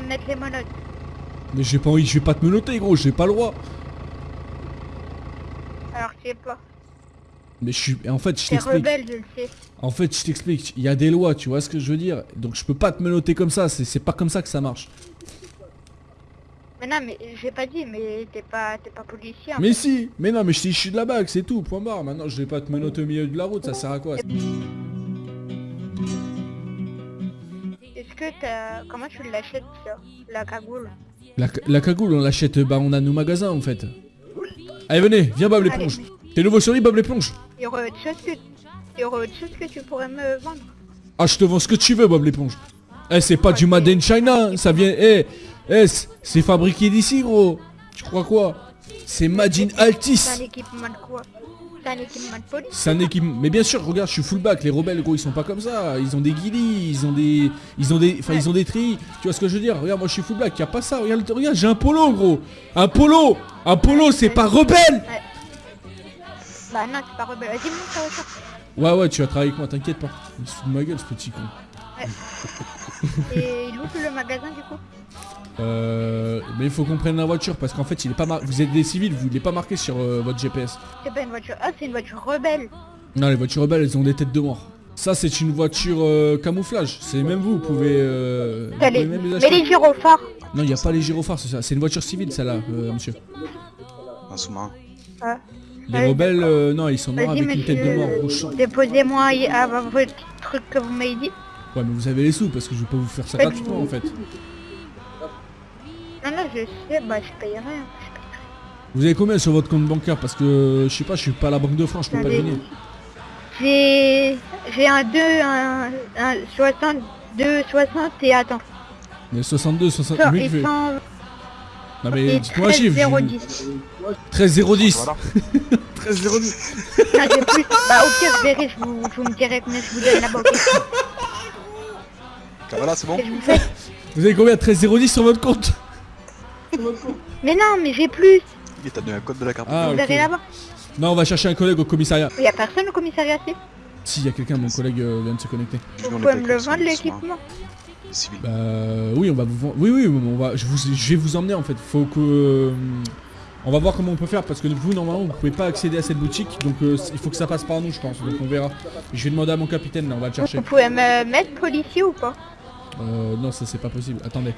de mettre les menottes. Mais j'ai pas envie, je vais pas te menotter gros, j'ai pas le droit. Alors je sais pas. Mais je suis... En fait, je t'explique. rebelle, je le sais. En fait, je t'explique. Il y a des lois, tu vois ce que je veux dire? Donc je peux pas te menotter comme ça, c'est pas comme ça que ça marche. Mais non, mais j'ai pas dit, mais t'es pas, t'es pas policier. Mais fait. si Mais non, mais je suis issu de la bague, c'est tout, point barre. Maintenant, je vais pas te menotter au milieu de la route, ça sert à quoi que. Comment tu l'achètes, ça? La cagoule la, la cagoule, on l'achète, bah on a nos magasins en fait. Allez, venez, viens Bob l'éponge. T'es nouveau sur lui, Bob l'éponge Il y aurait autre chose que... Il y aurait autre chose que tu pourrais me vendre. Ah, je te vends ce que tu veux, Bob l'éponge. Eh, c'est pas du Made in China, ça vient... Eh, eh, c'est- c'est fabriqué d'ici, gros. Tu crois quoi? C'est Made in Altis. C'est un équipement de police C'est un équipement... Mais bien sûr, regarde, je suis fullback. Les rebelles, gros, ils sont pas comme ça. Ils ont des guilis, ils ont des... Ils ont des... Enfin, ils ont des tris. Tu vois ce que je veux dire? Regarde, moi, je suis fullback. Y a pas ça. Regarde, regarde j'ai un polo, gros. Un polo Un polo, c'est pas rebelle Bah non, c'est pas rebelle. Vas-y, monte voiture. Ouais, ouais, tu vas travailler avec moi, t'inquiète pas. Il se fout de ma gueule, ce petit con. Et il ouvre le magasin, du coup Euh... Mais il faut qu'on prenne la voiture, parce qu'en fait, il est pas mar... Vous êtes des civils, vous l'êtes pas marqué sur euh, votre GPS. C'est pas une voiture... Ah, c'est une voiture rebelle Non, les voitures rebelles, elles ont des têtes de mort. Ça, c'est une voiture euh, camouflage. C'est même vous, vous pouvez... Euh... vous T'as pouvez les... même les Mais les gyrophares Non, il n'y a pas les gyrophares, c'est ça. C'est une voiture civile, celle-là, euh, monsieur. Un sous-marin. Ah. Les Ouais, rebelles, euh, non, ils sont noirs Vas-y, avec une tête de mort rouge déposez-moi à votre truc que vous m'avez dit. Ouais, mais vous avez les sous, parce que je vais pas vous faire ça gratuitement, en fait. Non, je sais, bah je paye rien. Vous avez combien sur votre compte bancaire Parce que, je sais pas, je suis pas à la Banque de France, je peux pas deviner. J'ai... J'ai un 2, un, un 62, 60 et attends. Mais 62, 60... Ça, Le mec et fait- 100 Non mais dites-moi un 13, chiffre. je- 010. 13 010. Voilà. 13 010. Non, j'ai plus. Bah au pire, je verrai, je vous, je vous me dirai combien je vous donne là-bas. ok Voilà, c'est bon vous fais. Vous avez combien 13 010 sur votre compte? Mais non, mais j'ai plus. Il t'a donné un code de la carte. Ah vous ok. verrez là-bas. Non on va chercher un collègue au commissariat. Il y a personne au commissariat, si. Si, il y a quelqu'un, mon collègue euh, vient de se connecter. Vous pouvez me le vendre, l'équipement. Civil. Bah oui, on va vous vendre. Oui, oui, on va... je, vous... je vais vous emmener en fait. Faut que... euh, On va voir comment on peut faire parce que vous, normalement, vous pouvez pas accéder à cette boutique. Donc euh, il faut que ça passe par nous, je pense. Donc on verra. Je vais demander à mon capitaine, là, on va le chercher. Vous pouvez me mettre policier ou pas? Euh, non, ça c'est pas possible. Attendez.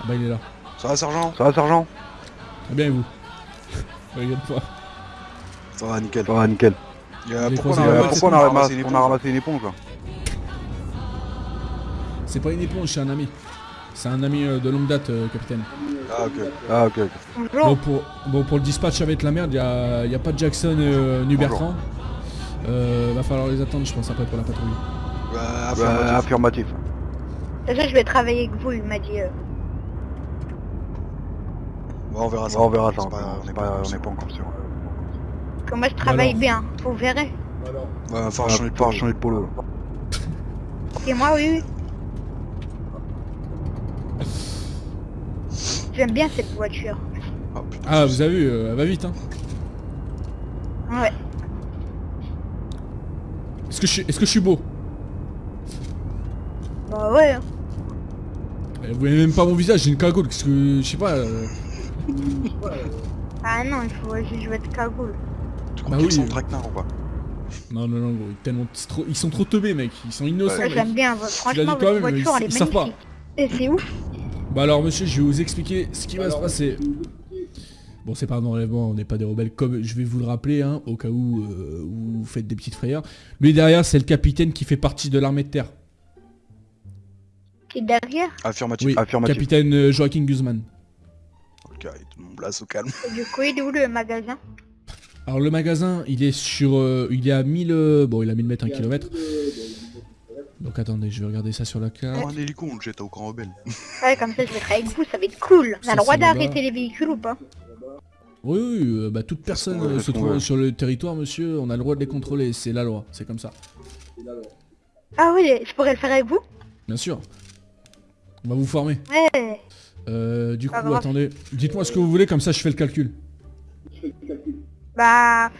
Ah bah il est là. Ça va, sergent Ça va, sergent Très bien, et vous Regarde-toi. Ça va, nickel. Ça va, nickel. Euh, pourquoi on a, Euh, ramassé- pourquoi on a, ramassé ramassé, une on a éponge ramassé une éponge là C'est pas une éponge, c'est un ami. C'est un ami euh, de longue date, euh, capitaine. Ah, ok. Ah, ok. Bon pour, bon, pour le dispatch, être la merde. Il y a, y a pas de Jackson euh, ni. Bertrand. Euh, va falloir les attendre, je pense, après pour la patrouille. Bah, Bah, affirmatif. affirmatif. Déjà, je vais travailler avec vous, il m'a dit. Bon, on verra ça. on verra ça, C'est on n'est pas, on n'est pas encore sûr. Moi, je travaille bien. Vous verrez. Ouais, va falloir On changer de polo. changer de polo. là. Et moi, oui, oui. J'aime bien cette voiture. Ah, putain, Ah, vous avez vu, euh, elle va vite, hein. Ouais. Est-ce que, je suis- est-ce que je suis beau? Bah ouais. hein. Euh, Vous voyez même pas mon visage, j'ai une cagoule. Qu'est-ce que. Je sais pas. euh, Ah non, il faut juste jouer de cagoule. Tu crois Bah qu'ils oui. sont traquenards ou pas? Non, non, non, gros. Tellement... trop- Ils sont trop teubés, mec. Ils sont innocents. J'aime bien. Franchement, votre voiture, ils- elle est ils savent pas. magnifique. Et c'est ouf. Bah alors, monsieur, je vais vous expliquer ce qui va se passer. Bon, c'est pas un enlèvement, on n'est pas des rebelles, comme je vais vous le rappeler, hein, au cas où, euh, vous faites des petites frayeurs. Lui derrière, c'est le capitaine qui fait partie de l'armée de terre. Et derrière, Affirmatif. Oui, Affirmatif. capitaine euh, Joaquin Guzman. Ok, tout le monde place au calme. et du coup, il est où le magasin? Alors le magasin, il est sur, euh, il est à 1000, euh, bon, il a 1000 mètres, 1 km. Donc attendez, je vais regarder ça sur la carte. Oh, un hélico, on le jette au camp rebelle. Ouais, comme ça, je vais travailler avec vous, ça va être cool. On Ça, a le droit c'est là-bas. d'arrêter les véhicules ou pas? Oui, oui, euh, bah toute personne qu'on veut, euh, c'est se ce qu'on trouve veut. sur le territoire, monsieur, on a le droit de les contrôler, c'est la loi, c'est comme ça. Ah oui, je pourrais le faire avec vous? Bien sûr. On va vous former. Ouais. Euh, du coup, attendez, dites-moi ce que vous voulez, comme ça je fais le calcul. Bah,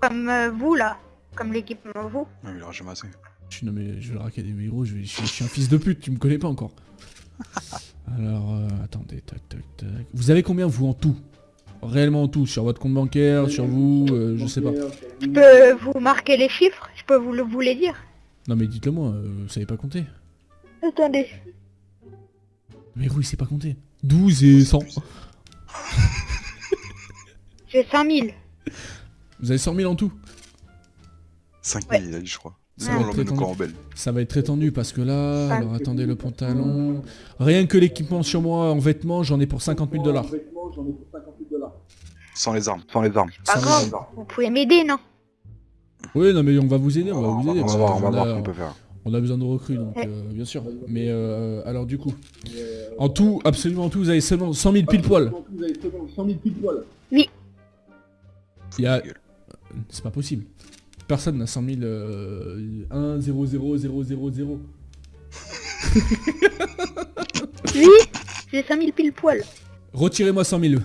comme euh, vous là. Comme l'équipement vous. Ah, il aura jamais assez. Je suis nommé, je vais le raquer des héros, je, vais- je suis- je suis un fils de pute, tu me connais pas encore. Alors, euh, attendez, tac, tac, tac. Vous avez combien, vous, en tout? Réellement en tout, sur votre compte bancaire, sur vous, euh, je sais pas. Je peux vous marquer les chiffres Je peux vous, le, vous les dire Non mais dites-le moi, euh, vous savez pas compter. Attendez. Mais gros, il sait pas compter. 12 et 100. J'ai 100 000. Vous avez 100 000 en tout 5000 il a dit je crois. Ça va. Ça va être très tendu parce que là, alors attendez le pantalon. Rien que l'équipement sur moi en vêtements, j'en ai pour 50 000 dollars. Sans les armes. Sans les armes. Pas grave. Vous pouvez m'aider, non? Oui, non mais on va vous aider, on va vous aider. On va voir, que on va voir là, ce qu'on peut faire. On a besoin de recrues, donc euh, bien sûr. Mais euh, alors du coup, en tout, absolument en tout, vous avez seulement 100 000 pile poil. Oui. Il y a... C'est pas possible. Personne n'a 100 000... Euh, 1, 0, 0, 0, 0, 0. Oui J'ai 5 000 pile poil. Retirez-moi 100 000.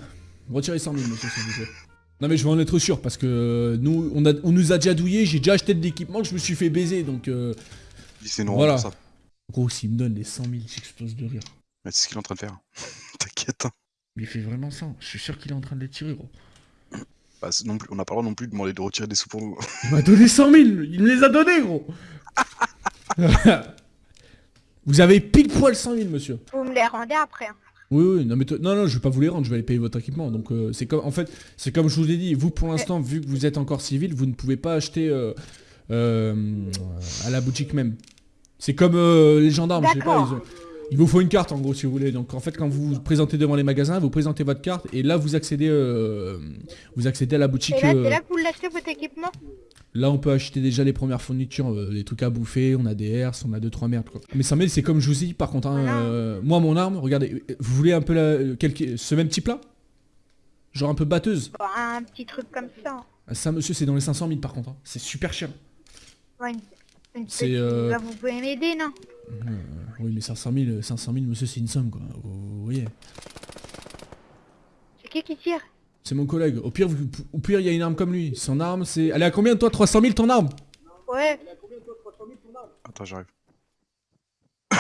Retirez 100 000, monsieur, s'il vous plaît. Non mais je veux en être sûr, parce que euh, nous, on, a, on nous a déjà douillé, j'ai déjà acheté de l'équipement, je me suis fait baiser, donc... Euh... Dit c'est non, Voilà. ça. Gros, s'il me donne les 100 000, j'explose de rire. Mais c'est ce qu'il est en train de faire. T'inquiète. hein. Mais il fait vraiment ça, je suis sûr qu'il est en train de les tirer, gros. Bah, c'est non plus, on n'a pas le droit non plus de demander de retirer des sous pour nous. Il m'a donné 100 000 Il me les a donnés, gros Vous avez pile poil 100 000, monsieur. Vous me les rendez après. hein. Oui, oui, non, mais non, non, je vais pas vous les rendre, je vais aller payer votre équipement. Donc, euh, c'est comme, en fait, c'est comme je vous ai dit, vous, pour l'instant, vu que vous êtes encore civil, vous ne pouvez pas acheter euh, euh, à la boutique même. C'est comme euh, les gendarmes, je sais pas, ils ont- il vous faut une carte en gros si vous voulez. Donc en fait quand vous vous présentez devant les magasins, vous présentez votre carte et là vous accédez euh, vous accédez à la boutique. Et là, euh, là que vous l'achetez votre équipement? Là, on peut acheter déjà les premières fournitures, euh, des trucs à bouffer, on a des herses, on a deux trois merdes quoi. Mais 100 000, c'est comme je vous dit, par contre, hein, moi mon arme, regardez, vous voulez un peu la, quelque- ce même type là Genre un peu batteuse? Bon, Un petit truc comme ça. Ah, Ça monsieur, c'est dans les 500 000 par contre, hein. c'est super cher. Ouais, C'est, euh, vous pouvez m'aider, non? Euh, oui, mais 500 000, euh, 500 000 monsieur, c'est une somme quoi, vous, vous voyez. C'est qui qui tire? C'est mon collègue, au pire, vous- au pire il y a une arme comme lui, son arme c'est... Elle est à combien de toi 300 000 ton arme? Ouais. Attends, j'arrive.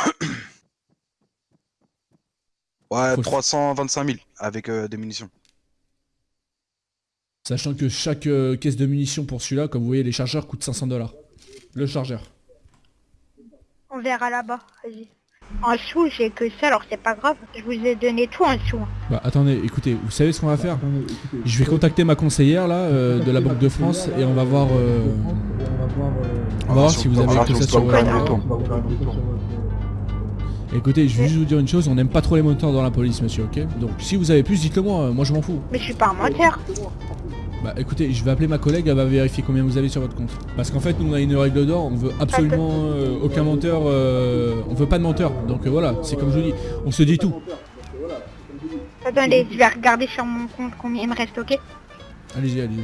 ouais, Faut- 325 000 avec euh, des munitions. Sachant que chaque euh, caisse de munitions pour celui-là, comme vous voyez, les chargeurs coûtent 500 dollars. Le chargeur. On verra là-bas. Vas-y. En sous, j'ai que ça, alors c'est pas grave. Je vous ai donné tout en sous. hein. Bah attendez, écoutez, vous savez ce qu'on va faire? Je vais contacter ma conseillère là euh, de la Banque de France et on va voir euh, on va voir si vous avez que ça sur Écoutez, je vais juste vous dire une chose, on n'aime pas trop les menteurs dans la police monsieur, ok? Donc si vous avez plus, dites-le moi, euh, moi je m'en fous. Mais je suis pas un menteur. Bah écoutez, je vais appeler ma collègue, elle va vérifier combien vous avez sur votre compte. Parce qu'en fait, nous on a une règle d'or, on veut absolument euh, aucun menteur, euh, on veut pas de menteur. Donc euh, voilà, c'est comme je vous dis, on se dit tout. Attendez, je vais regarder sur mon compte combien il me reste, ok? Allez-y, allez-y.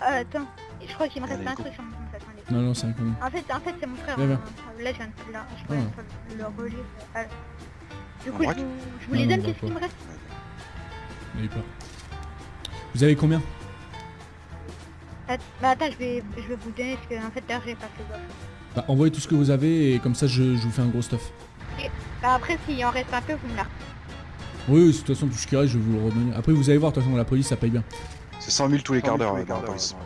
Ah, attends. Je crois qu'il me reste Allez, un truc sur mon compte, attendez. Non, non, c'est un con. En fait, en fait c'est mon frère. Hein. Là, je viens de là. Je peux peux le relire. Ah. Du coup, je vous, je vous les donne, qu'est-ce qu'il me reste? N'ayez peur. Vous avez combien Bah attends, je vais, je vais vous donner ce que en fait là j'ai pas fait gaffe. Bah envoyez tout ce que vous avez et comme ça je, je vous fais un gros stuff. Bah après s'il en reste un peu, vous me la Oui, oui, de toute façon tout ce qui reste je vais vous le revenir. Après vous allez voir, de toute façon la police ça paye bien. C'est 100 000 tous les quarts d'heure dans la police.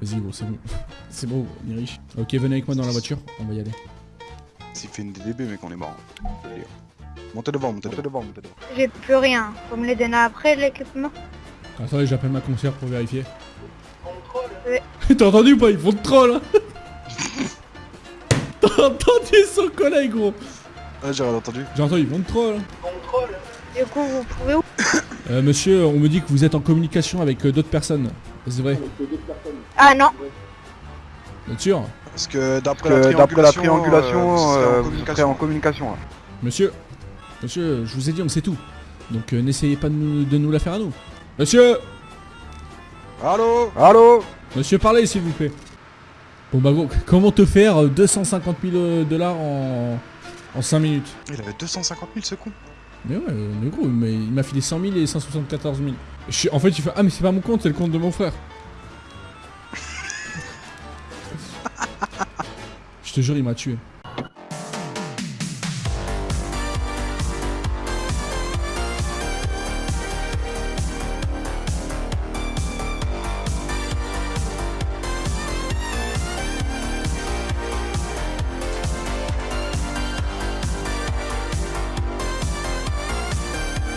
Vas-y gros, c'est bon. c'est bon, on est riche. Ok, venez avec moi dans la voiture, on va y aller. S'il fait une DDB, mec, on est mort. Montez devant, montez devant, montez devant. J'ai plus rien. Vous me les donnez après l'équipement Attendez, j'appelle ma concierge pour vérifier. Ouais. T'as entendu ou pas? Ils font de troll hein T'as entendu son collègue gros? Ah, j'ai rien entendu. J'ai entendu, ils vont de troll hein. Du coup, vous pouvez où? Euh, monsieur, on me dit que vous êtes en communication avec euh, d'autres personnes. C'est vrai? Ah non Bien sûr? Parce que d'après la triangulation, euh, euh, vous vous serez en en communication. là. Monsieur Monsieur, je vous ai dit, on sait tout. Donc euh, n'essayez pas de nous, de nous la faire à nous. Monsieur Allô? Allô? Monsieur, parlez s'il vous plaît. Bon bah gros, comment te faire euh, 250 000 euh, dollars en, en 5 minutes? Il avait 250 000 ce con. Mais ouais, euh, mais gros, mais il m'a filé 100 000 et 174 000. Je suis- en fait, il fait Ah mais c'est pas mon compte, c'est le compte de mon frère. Je te jure, il m'a tué.